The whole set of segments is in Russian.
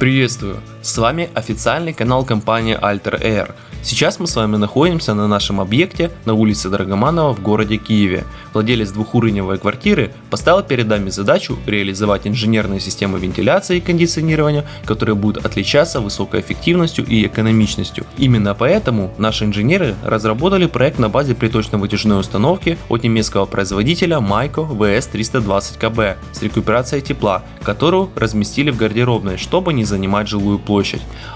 Приветствую! С вами официальный канал компании Alter Air. Сейчас мы с вами находимся на нашем объекте на улице Драгоманова в городе Киеве. Владелец двухуровневой квартиры поставил перед нами задачу реализовать инженерные системы вентиляции и кондиционирования, которые будут отличаться высокой эффективностью и экономичностью. Именно поэтому наши инженеры разработали проект на базе приточно-вытяжной установки от немецкого производителя Maiko VS320KB с рекуперацией тепла, которую разместили в гардеробной, чтобы не занимать жилую площадь.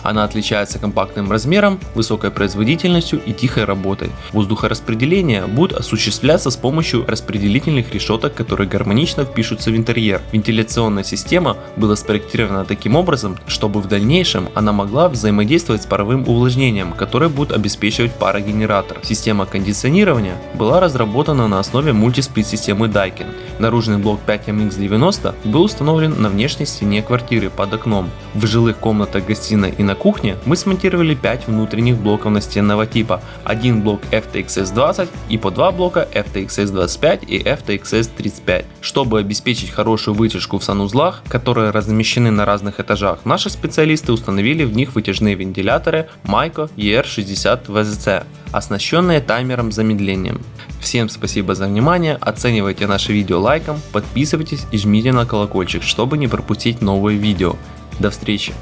Она отличается компактным размером, высокой производительностью и тихой работой. Воздухораспределение будет осуществляться с помощью распределительных решеток, которые гармонично впишутся в интерьер. Вентиляционная система была спроектирована таким образом, чтобы в дальнейшем она могла взаимодействовать с паровым увлажнением, которое будет обеспечивать парогенератор. Система кондиционирования была разработана на основе мультисплит системы Daikin. Наружный блок 5MX90 был установлен на внешней стене квартиры под окном. В жилых комнатах гостиной и на кухне мы смонтировали 5 внутренних блоков настенного типа, один блок FTXS20 и по два блока FTXS25 и FTXS35. Чтобы обеспечить хорошую вытяжку в санузлах, которые размещены на разных этажах, наши специалисты установили в них вытяжные вентиляторы Maiko ER60 VZC, оснащенные таймером замедлением. Всем спасибо за внимание, оценивайте наше видео лайком, подписывайтесь и жмите на колокольчик, чтобы не пропустить новые видео. До встречи!